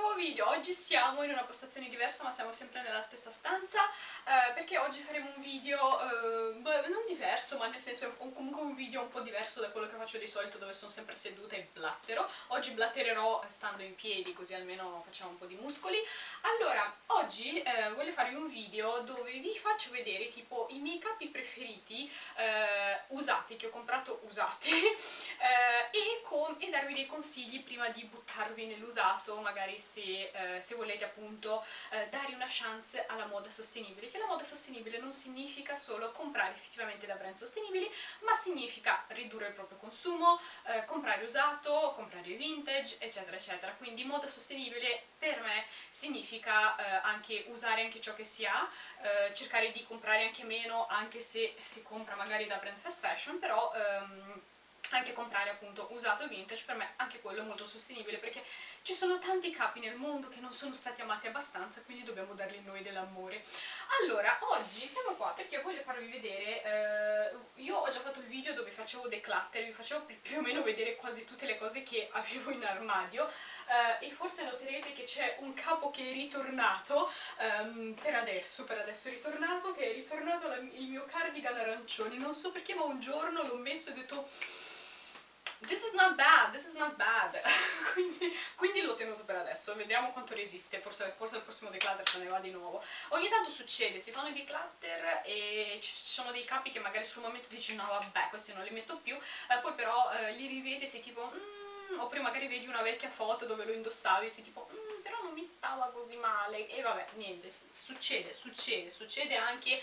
nuovo video, oggi siamo in una postazione diversa ma siamo sempre nella stessa stanza eh, perché oggi faremo un video, eh, beh, non diverso ma nel senso comunque un video un po' diverso da quello che faccio di solito dove sono sempre seduta e blattero. Oggi blattererò stando in piedi così almeno facciamo un po' di muscoli. Allora, oggi eh, voglio farvi un video dove vi faccio vedere tipo i miei capi preferiti eh, usati, che ho comprato usati eh, e, e, darvi dei consigli prima di buttarvi nell'usato magari se, eh, se, volete appunto eh, dare una chance alla moda sostenibile, che la moda sostenibile non significa solo comprare effettivamente da brand sostenibili, ma significa ridurre il proprio consumo, eh, comprare usato, comprare vintage, eccetera eccetera, quindi moda sostenibile per me significa eh, anche usare anche ciò che si ha, eh, cercare di comprare anche meno anche se si compra magari da brand fast fashion, però ehm, anche comprare appunto usato vintage per me anche quello è molto sostenibile perché ci sono tanti capi nel mondo che non sono stati amati abbastanza quindi dobbiamo dargli noi dell'amore. Allora oggi siamo qua perché voglio farvi vedere eh, io ho già fatto il video dove facevo declutter vi facevo più o meno vedere quasi tutte le cose che avevo in armadio eh, e forse noterete che c'è un capo che è ritornato ehm, per adesso, per adesso è ritornato che è ritornato la, il mio cardigan arancione. Non so perché ma un giorno l'ho messo e ho detto This is not bad, this is not bad. quindi, quindi l'ho tenuto per adesso, vediamo quanto resiste, forse, forse al prossimo declutter se ne va di nuovo. Ogni tanto succede, si fanno i declutter e ci sono dei capi che magari sul momento dici no vabbè, questi non li metto più, eh, poi però eh, li rivedi e sei tipo... Mm, oppure magari vedi una vecchia foto dove lo indossavi e sei tipo... Mm, non mi stava così male e vabbè, niente, succede, succede, succede anche eh,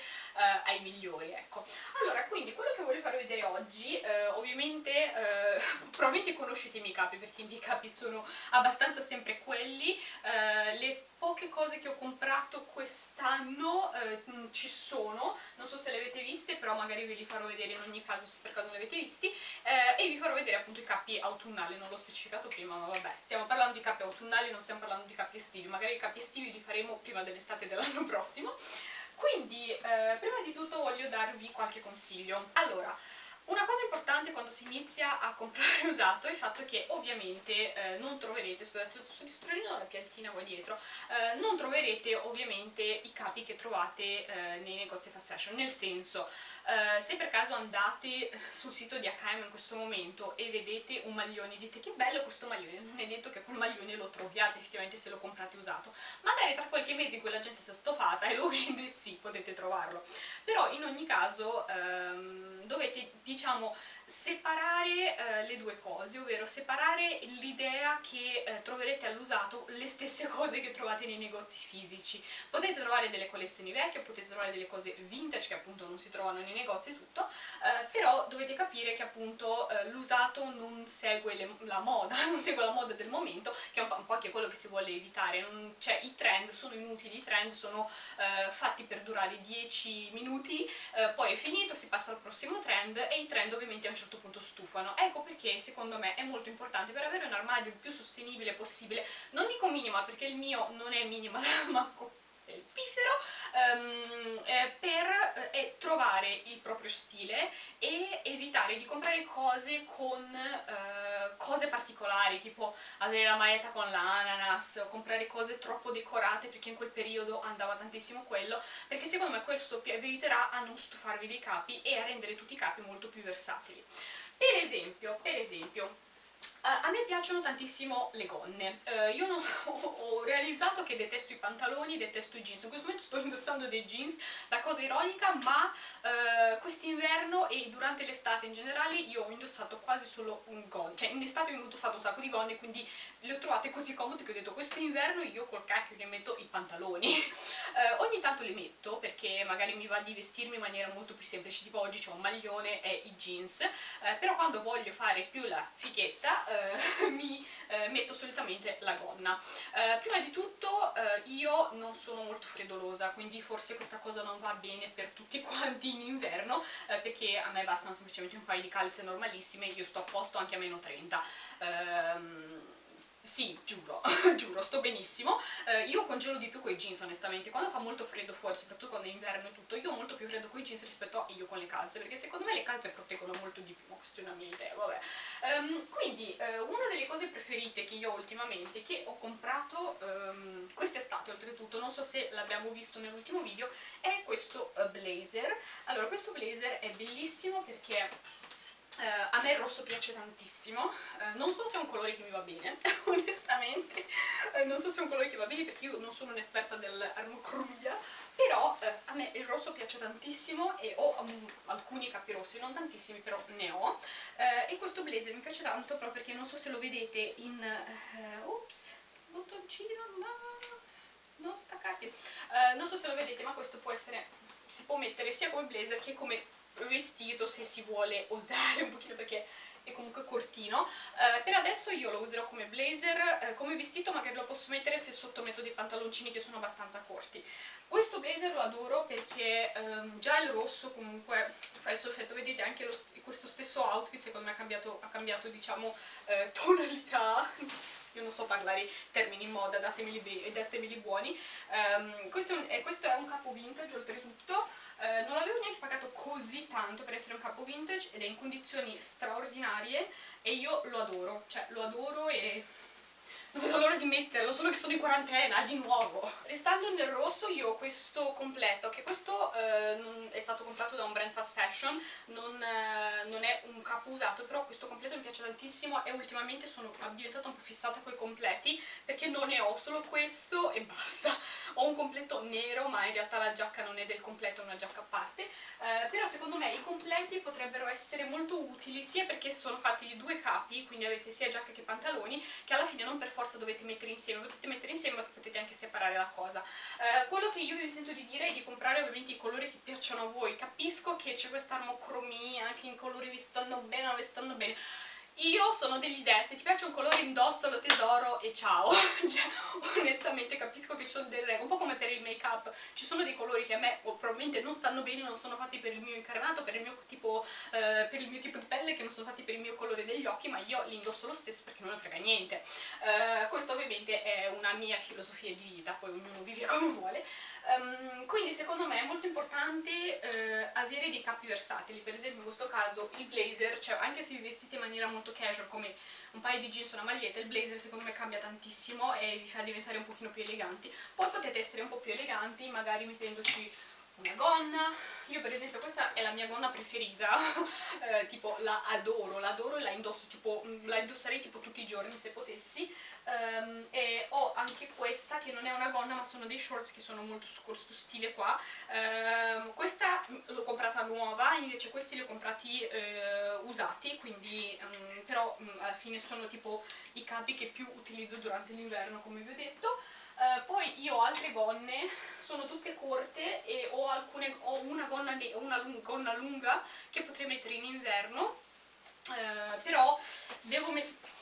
ai migliori, ecco. Allora, quindi quello che voglio farvi vedere oggi, eh, ovviamente, eh, probabilmente conoscete i miei capi perché i miei capi sono abbastanza sempre quelli, eh, le poche cose che ho comprato quest'anno eh, ci sono, non so se le avete viste, però magari ve li farò vedere in ogni caso se per caso non li avete visti, eh, e vi farò vedere appunto i cappi autunnali, non l'ho specificato prima, ma vabbè, stiamo parlando di cappi autunnali, non stiamo parlando di capi estivi, magari i capi estivi li faremo prima dell'estate dell'anno prossimo. Quindi, eh, prima di tutto voglio darvi qualche consiglio. Allora, una cosa importante quando si inizia a comprare usato è il fatto che ovviamente eh, non troverete, scusate sto distruendo la piantina qua dietro, eh, non troverete ovviamente i capi che trovate eh, nei negozi fast fashion, nel senso eh, se per caso andate sul sito di H&M in questo momento e vedete un maglione dite che bello questo maglione, non è detto che quel maglione lo troviate effettivamente se lo comprate usato, magari tra qualche mese in cui la gente si è stofata e lo vende, sì, potete trovarlo, però in ogni caso ehm, dovete diciamo separare eh, le due cose, ovvero separare l'idea che eh, troverete all'usato le stesse cose che trovate nei negozi fisici. Potete trovare delle collezioni vecchie, potete trovare delle cose vintage che appunto non si trovano nei negozi e tutto, eh, però dovete capire che appunto eh, l'usato non segue le, la moda, non segue la moda del momento, che è un po', un po anche quello che si vuole evitare, non, cioè i trend sono inutili, i trend sono eh, fatti per durare 10 minuti, eh, poi è finito, si passa al prossimo trend e i trend ovviamente a un certo punto stufano. Ecco perché secondo me è molto importante per avere un armadio il più sostenibile possibile, non dico minimal perché il mio non è il piffero, um, eh, per eh, trovare il proprio stile e evitare di comprare cose con eh, cose particolari, tipo avere la maglietta con l'ananas, comprare cose troppo decorate perché in quel periodo andava tantissimo quello, perché secondo me questo vi aiuterà a non stufarvi dei capi e a rendere tutti i capi molto più versatili. Per esempio, per esempio a me piacciono tantissimo le gonne, uh, io non, ho, realizzato che detesto i pantaloni, detesto i jeans, in questo momento sto indossando dei jeans, la cosa ironica, ma uh, quest'inverno e durante l'estate in generale io ho indossato quasi solo un gonne, cioè in estate ho indossato un sacco di gonne, quindi le ho trovate così comode che ho detto quest'inverno io col cacchio che metto i pantaloni. ogni tanto li metto perché magari mi va di vestirmi in maniera molto più semplice, tipo oggi ho un maglione e i jeans, però quando voglio fare più la fighetta eh, mi eh, metto solitamente la gonna. Eh, prima di tutto eh, io non sono molto freddolosa, quindi forse questa cosa non va bene per tutti quanti in inverno, eh, perché a me bastano semplicemente un paio di calze normalissime, io sto a posto anche a meno 30 sì, giuro, giuro, sto benissimo. Eh, io congelo di più con i jeans onestamente, quando fa molto freddo fuori, soprattutto quando è inverno e tutto, io ho molto più freddo con i jeans rispetto a io con le calze, perché secondo me le calze proteggono molto di più, ma questa è una mia idea, vabbè. Um, quindi, eh, una delle cose preferite che io ho ultimamente, che ho comprato um, quest'estate oltretutto, non so se l'abbiamo visto nell'ultimo video, è questo uh, blazer. Allora, questo blazer è bellissimo perché Uh, a me il rosso piace tantissimo, uh, non so se è un colore che mi va bene, onestamente, uh, non so se è un colore che va bene perché io non sono un'esperta dell'armocromia, però a me il rosso piace tantissimo e ho um, alcuni capi rossi, non tantissimi però ne ho, e questo blazer mi piace tanto proprio perché non so se lo vedete in... ops, bottoncino, no, non staccarti, non so se lo vedete ma questo può essere, si può mettere sia come blazer che come vestito se si vuole osare un pochino perché è comunque cortino. Uh, per adesso io lo userò come blazer uh, come vestito magari lo posso mettere se sottometto dei pantaloncini che sono abbastanza corti. Questo blazer lo adoro perché um, già il rosso comunque fa il suo effetto vedete anche lo, questo stesso outfit secondo me ha cambiato, ha cambiato diciamo uh, tonalità io non so parlare termini in moda, datemeli, datemeli buoni. Um, questo, è un, questo, è un, capo vintage oltretutto, uh, non l'avevo neanche pagato così tanto per essere un capo vintage ed è in condizioni straordinarie e io lo adoro, cioè lo adoro e non vedo l'ora di metterlo, solo che sono in quarantena, di nuovo. Restando nel rosso io ho questo completo, che questo eh, è stato comprato da un brand fast fashion, non, eh, non, è un capo usato, però questo completo mi piace tantissimo e ultimamente sono diventata un po' fissata con i completi, perché non ne ho solo questo e basta. Ho un completo nero, ma in realtà la giacca non è del completo, è una giacca a parte, eh, però secondo me i completi potrebbero essere molto utili, sia perché sono fatti di due capi, quindi avete sia giacca che pantaloni, che alla fine non per forza dovete mettere insieme, potete mettere insieme ma potete anche separare la cosa. Eh, quello che io vi sento di dire è di comprare ovviamente i colori che piacciono a voi, capisco che c'è questa armocromia, anche in colori vi stanno bene, non vi stanno bene, io sono dell'idea, se ti piace un colore indossalo tesoro e ciao, cioè onestamente capisco che ci sono delle regole, un po' come per il make up, ci sono dei colori che a me oh, probabilmente non stanno bene, non sono fatti per il mio incarnato, per il mio, tipo, eh, per il mio tipo di pelle, che non sono fatti per il mio colore degli occhi, ma io li indosso lo stesso perché non ne frega niente. Eh, questo ovviamente è una mia filosofia di vita, poi ognuno vive come vuole. Um, quindi secondo me è molto importante eh, avere dei capi versatili, per esempio in questo caso il blazer, cioè anche se vi vestite in maniera molto casual come un paio di jeans o una maglietta, il blazer secondo me cambia tantissimo e vi fa diventare un pochino più eleganti. Poi potete essere un po' più eleganti magari mettendoci una gonna, io per esempio questa è la mia gonna preferita, eh, tipo la adoro, la adoro e la indosso tipo, la indosserei tipo tutti i giorni se potessi, um, e ho anche questa che non è una gonna ma sono dei shorts che sono molto su questo stile qua, um, questa l'ho comprata nuova, invece questi li ho comprati uh, usati, quindi um, però alla fine sono tipo i capi che più utilizzo durante l'inverno come vi ho detto, Uh, poi io ho altre gonne, sono tutte corte e ho, alcune, ho una, gonna, una gonna lunga che potrei mettere in inverno, uh, però devo mettere...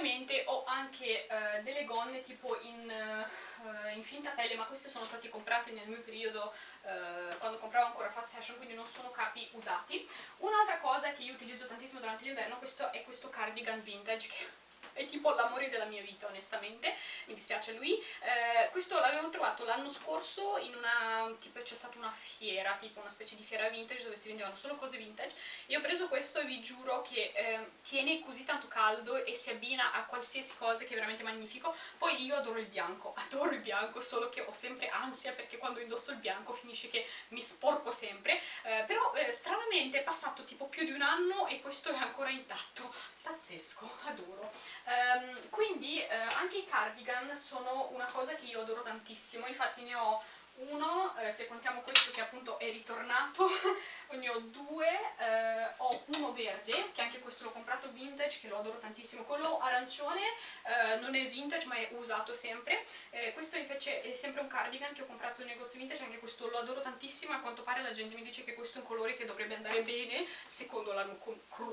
Ovviamente ho anche uh, delle gonne tipo in uh, in finta pelle, ma queste sono state comprate nel mio periodo uh, quando compravo ancora fast fashion, quindi non sono capi usati. Un'altra cosa che io utilizzo tantissimo durante l'inverno è questo cardigan vintage che è tipo l'amore della mia vita onestamente, mi dispiace lui. Eh, questo l'avevo trovato l'anno scorso in una, tipo c'è stata una fiera, tipo una specie di fiera vintage dove si vendevano solo cose vintage. Io ho preso questo e vi giuro che eh, tiene così tanto caldo e si abbina a qualsiasi cosa che è veramente magnifico. Poi io adoro il bianco, adoro il bianco, solo che ho sempre ansia perché quando indosso il bianco finisce che mi sporco sempre. Eh, però eh, stranamente è passato tipo più di un anno e questo è ancora intatto. Pazzesco, adoro. Um, quindi eh, anche i cardigan sono una cosa che io adoro tantissimo, infatti ne ho uno, eh, se contiamo questo che appunto è ritornato, ne ho due, eh, ho uno verde, che anche questo l'ho comprato vintage, che lo adoro tantissimo, quello arancione eh, non è vintage ma è usato sempre, eh, questo invece è sempre un cardigan che ho comprato in negozio vintage, anche questo lo adoro tantissimo, a quanto pare la gente mi dice che questo è un colore che dovrebbe andare bene, secondo la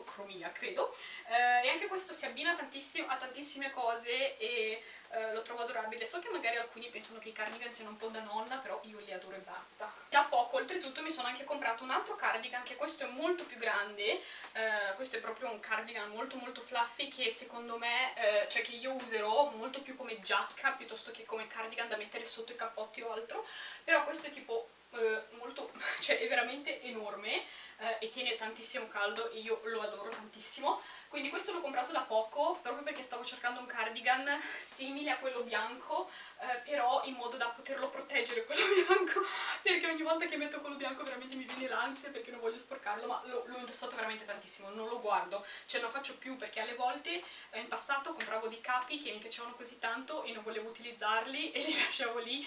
cromia credo, eh, e anche questo si abbina tantissimo a tantissime cose e eh, lo trovo adorabile, so che magari alcuni pensano che i cardigan siano un po' da nonna, però io li adoro e basta. Da poco, oltretutto, mi sono anche comprato un altro cardigan, che questo è molto più grande, eh, questo è proprio un cardigan molto molto fluffy che secondo me, eh, cioè che io userò molto più come giacca piuttosto che come cardigan da mettere sotto i cappotti o altro, però questo è tipo eh, molto, cioè è veramente enorme eh, e tiene tantissimo caldo e io lo adoro tantissimo. Quindi questo l'ho comprato da poco proprio perché stavo cercando un cardigan simile a quello bianco eh, però in modo da poterlo proteggere quello bianco perché ogni volta che metto quello bianco veramente mi viene l'ansia perché non voglio sporcarlo ma l'ho indossato veramente tantissimo, non lo guardo cioè non faccio più perché alle volte eh, in passato compravo dei capi che mi piacevano così tanto e non volevo utilizzarli e li lasciavo lì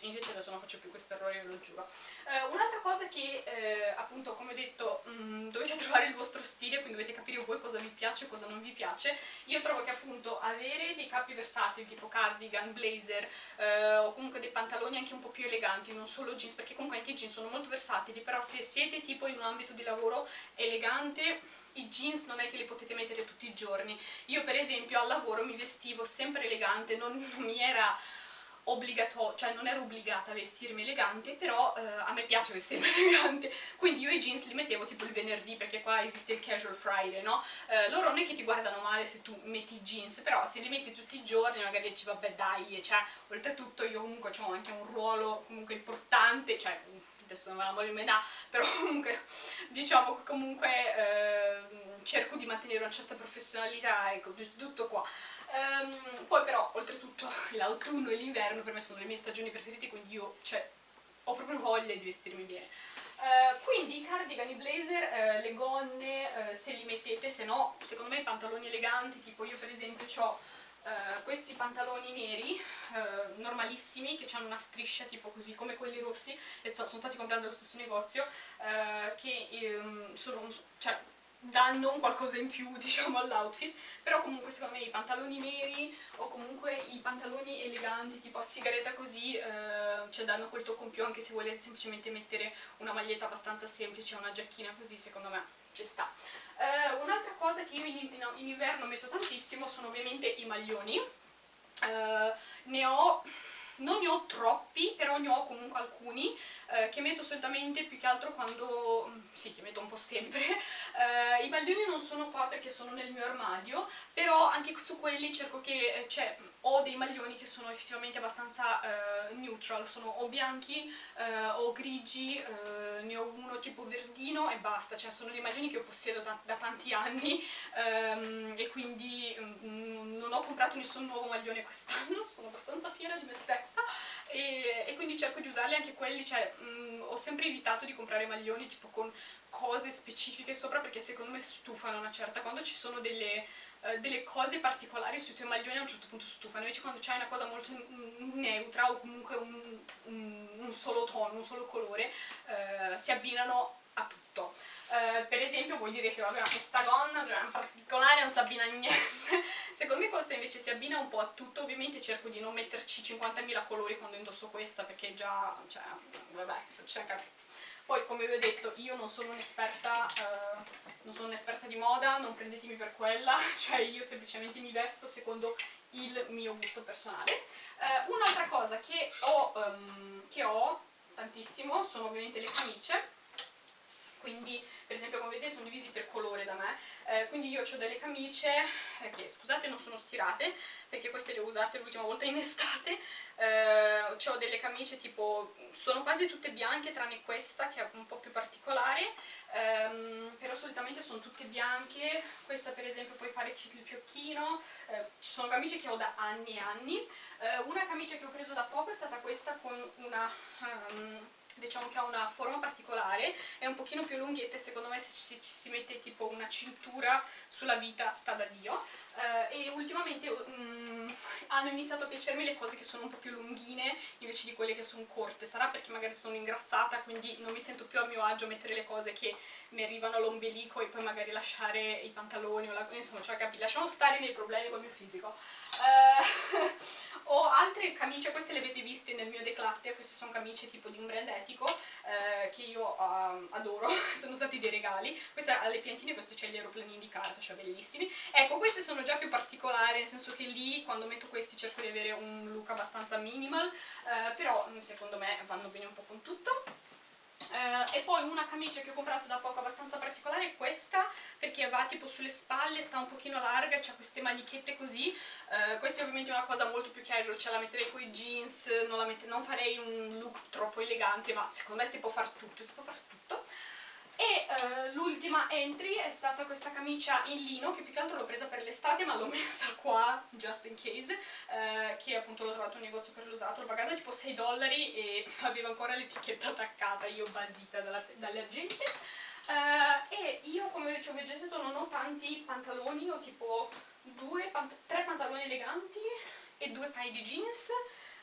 invece adesso non faccio più questo errore, ve lo giuro. Eh, un'altra cosa che eh, appunto come ho detto mh, mm, dovete trovare il vostro stile quindi dovete capire voi cosa vi piace piace, cosa non vi piace. Io trovo che appunto avere dei capi versatili tipo cardigan, blazer eh, o comunque dei pantaloni anche un po' più eleganti, non solo jeans, perché comunque anche i jeans sono molto versatili, però se siete tipo in un ambito di lavoro elegante i jeans non è che li potete mettere tutti i giorni. Io per esempio al lavoro mi vestivo sempre elegante, non mi era obbligatorio, cioè non ero obbligata a vestirmi elegante, però eh, a me piace vestirmi elegante, quindi io i jeans li mettevo tipo il venerdì, perché qua esiste il casual friday, no? Eh, loro non è che ti guardano male se tu metti i jeans, però se li metti tutti i giorni magari dici vabbè dai, cioè, oltretutto io comunque ho anche un ruolo comunque importante, cioè adesso non me la voglio menare, però comunque diciamo che comunque eh, cerco di mantenere una certa professionalità, ecco, tutto qua. Um, poi però, oltretutto, l'autunno e l'inverno per me sono le mie stagioni preferite, quindi io, cioè, ho proprio voglia di vestirmi bene. Uh, quindi i cardigan, i blazer, uh, le gonne, uh, se li mettete, se no, secondo me i pantaloni eleganti, tipo io per esempio ho questi pantaloni neri, normalissimi, che hanno una striscia tipo così, come quelli rossi, e sono stati comprati dallo stesso negozio, che um, sono, cioè, danno un qualcosa in più diciamo all'outfit però comunque secondo me i pantaloni neri o comunque i pantaloni eleganti tipo a sigaretta così eh, cioè danno quel tocco in più anche se volete semplicemente mettere una maglietta abbastanza semplice una giacchina così secondo me ci sta. Eh, un'altra cosa che io in, no, in, inverno metto tantissimo sono ovviamente i maglioni. Eh, ne ho non ne ho troppi, però ne ho comunque alcuni eh, che metto solitamente più che altro quando... Mm, sì, che metto un po' sempre. Eh, I maglioni non sono qua perché sono nel mio armadio, però anche su quelli cerco che... Eh, cioè, ho dei maglioni che sono effettivamente abbastanza uh, neutral, sono o bianchi uh, o grigi, uh, ne ho uno tipo verdino e basta, cioè sono dei maglioni che ho possiedo da, da tanti anni um, e quindi um, non ho comprato nessun nuovo maglione quest'anno, sono abbastanza fiera di me stessa e, e quindi cerco di usarli anche quelli, cioè um, ho sempre evitato di comprare maglioni tipo con cose specifiche sopra perché secondo me stufano una certa, quando ci sono delle eh, delle cose particolari sui tuoi maglioni a un certo punto stufano, invece quando c'hai una cosa molto neutra o comunque un, un, un solo tono, un solo colore, eh, si abbinano a tutto. Uh, per esempio vuol dire che vabbè, questa gonna cioè, in particolare non si abbina a niente secondo me questa invece si abbina un po' a tutto ovviamente cerco di non metterci 50.000 colori quando indosso questa perché già cioè, vabbè, cioè, poi come vi ho detto io non sono un'esperta uh, sono un'esperta di moda, non prendetemi per quella, cioè io semplicemente mi vesto secondo il mio gusto personale. Uh, Un'altra cosa che ho, um, che ho tantissimo sono ovviamente le camicie, quindi per esempio come vedete sono divisi per colore da me, eh, quindi io ho delle camicie eh, che scusate non sono stirate perché queste le ho usate l'ultima volta in estate, eh, ho delle camicie tipo, sono quasi tutte bianche tranne questa che è un po' più particolare, ehm, però solitamente sono tutte bianche, questa per esempio puoi fare il fiocchino, eh, ci sono camicie che ho da anni e anni, eh, una camicia che ho preso da poco è stata questa con una... Um, diciamo che ha una forma particolare, è un pochino più lunghetta e secondo me se ci, ci si mette tipo una cintura sulla vita sta da Dio. Eh, e ultimamente um, hanno iniziato a piacermi le cose che sono un po' più lunghine invece di quelle che sono corte, sarà perché magari sono ingrassata quindi non mi sento più a mio agio mettere le cose che mi arrivano all'ombelico e poi magari lasciare i pantaloni o la... insomma cioè capi, lasciamo stare i miei problemi col mio fisico Uh, ho altre camicie, queste le avete viste nel mio declutter, queste sono camicie tipo di un brand etico uh, che io uh, adoro sono stati dei regali. Questa alle piantine, questo c'è gli aeroplanini di carta, cioè bellissimi. Ecco, questi sono già più particolari, nel senso che lì quando metto questi cerco di avere un look abbastanza minimal, eh, però secondo me vanno bene un po' con tutto. E poi una camicia che ho comprato da poco abbastanza particolare è questa perché va tipo sulle spalle, sta un pochino larga, ha queste manichette così. Uh, questa è ovviamente una cosa molto più casual, cioè la metterei con i jeans non, non farei un look troppo elegante ma secondo me si può fare tutto, si può fare tutto e uh, l'ultima entry è stata questa camicia in lino che più che altro l'ho presa per l'estate ma l'ho messa qua just in case uh, che appunto l'ho trovato in negozio per l'usato. L'ho pagata tipo 6 dollari e aveva ancora l'etichetta attaccata io basita dalle agenti uh, e io come ci ho veggetato non ho tanti pantaloni ho tipo due, pant tre pantaloni eleganti e due paio di jeans.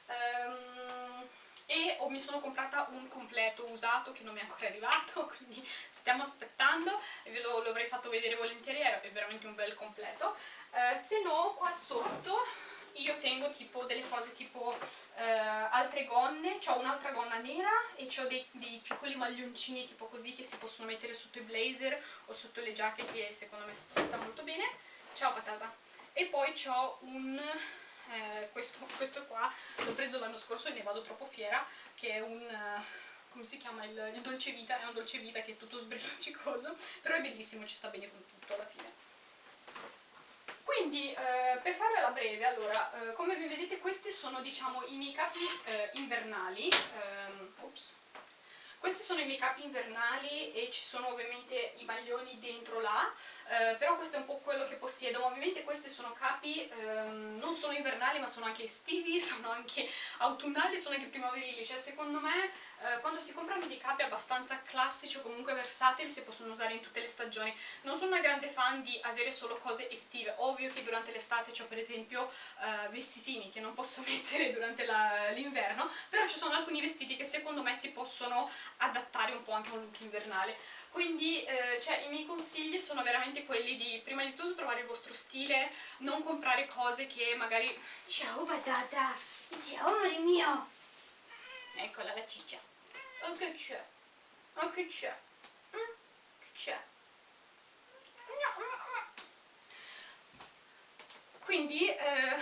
Um, e mi sono comprata un completo usato che non mi è ancora arrivato, quindi stiamo aspettando ve lo, l'avrei fatto vedere volentieri, è veramente un bel completo. Eh, se no, qua sotto io tengo tipo delle cose tipo eh, altre gonne, ho un'altra gonna nera e ho dei, dei, piccoli maglioncini tipo così che si possono mettere sotto i blazer o sotto le giacche che secondo me si sta molto bene. Ciao patata! E poi ho un eh, questo, questo, qua l'ho preso l'anno scorso e ne vado troppo fiera, che è un... Come si chiama? Il, il dolce vita, è un dolce vita che è tutto sbricicoso, però è bellissimo, ci sta bene con tutto alla fine. Quindi, eh, per farvela breve, allora, eh, come vi vedete questi sono, diciamo, i miei capi eh, invernali, ehm, ops, questi sono i miei capi invernali e ci sono ovviamente i maglioni dentro là, eh, però questo è un po' quello che possiedo. Ovviamente questi sono capi, ehm, non solo invernali ma sono anche estivi, sono anche autunnali, sono anche primaverili, cioè secondo me eh, quando si comprano dei capi abbastanza classici o comunque versatili si possono usare in tutte le stagioni. Non sono una grande fan di avere solo cose estive, ovvio che durante l'estate ho per esempio eh, vestitini che non posso mettere durante l'inverno, però ci sono alcuni vestiti che secondo me si possono adattare un po' anche a un look invernale. Quindi eh, cioè, i miei consigli sono veramente quelli di prima di tutto trovare il vostro stile, non comprare cose che magari... Ciao patata! Ciao amore mio! Eccola la ciccia. Oh che c'è? Oh che c'è? Mm? Che c'è? Quindi eh,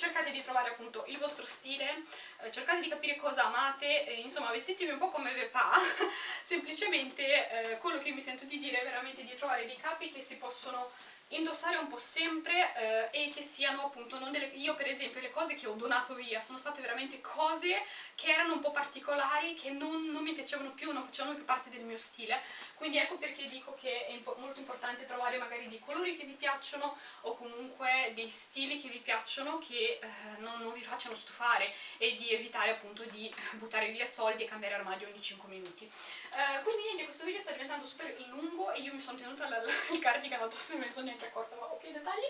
cercate di trovare appunto il vostro stile, eh, cercate di capire cosa amate, eh, insomma vestitevi un po' come ve pa, semplicemente eh, quello che mi sento di dire è veramente di trovare dei capi che si possono indossare un po' sempre eh, e che siano appunto non delle... io per esempio le cose che ho donato via sono state veramente cose che erano un po' particolari che non, non mi piacevano più, non facevano più parte del mio stile. Quindi ecco perché dico che è impo molto importante trovare magari dei colori che vi piacciono o comunque dei stili che vi piacciono che eh, non, non vi facciano stufare e di evitare appunto di buttare via soldi e cambiare armadio ogni 5 minuti. Eh, quindi niente, questo video sta diventando super lungo e io mi sono tenuta il cardigan addosso e mi sono neanche corta é cortar qualquer detalhe.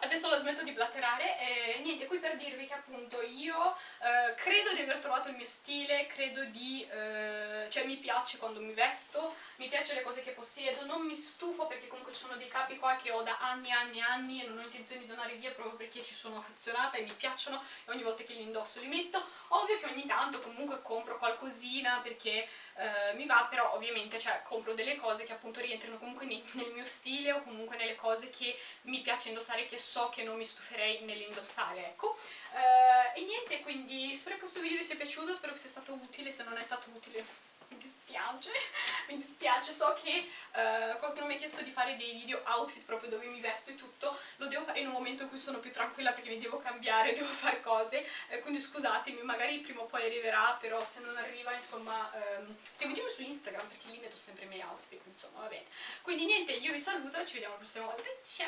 Adesso la smetto di blatterare e niente, qui per dirvi che appunto io eh, credo di aver trovato il mio stile, credo di... Eh, cioè mi piace quando mi vesto, mi piace le cose che possiedo, non mi stufo perché comunque ci sono dei capi qua che ho da anni e anni e anni e non ho intenzione di donare via proprio perché ci sono affezionata e mi piacciono e ogni volta che li indosso li metto. Ovvio che ogni tanto comunque compro qualcosina perché eh, mi va, però ovviamente cioè, compro delle cose che appunto rientrano comunque nel mio stile o comunque nelle cose che mi piace indossare che so che non mi stuferei nell'indossare, ecco. Uh, e niente, quindi spero che questo video vi sia piaciuto, spero che sia stato utile, se non è stato utile mi dispiace, mi dispiace, so che uh, qualcuno mi ha chiesto di fare dei video outfit proprio dove mi vesto e tutto, lo devo fare in un momento in cui sono più tranquilla perché mi devo cambiare, devo fare cose, eh, quindi scusatemi, magari prima o poi arriverà, però se non arriva insomma um, seguitemi su Instagram perché lì metto sempre i miei outfit, insomma va bene. Quindi niente, io vi saluto, ci vediamo la prossima volta, ciao!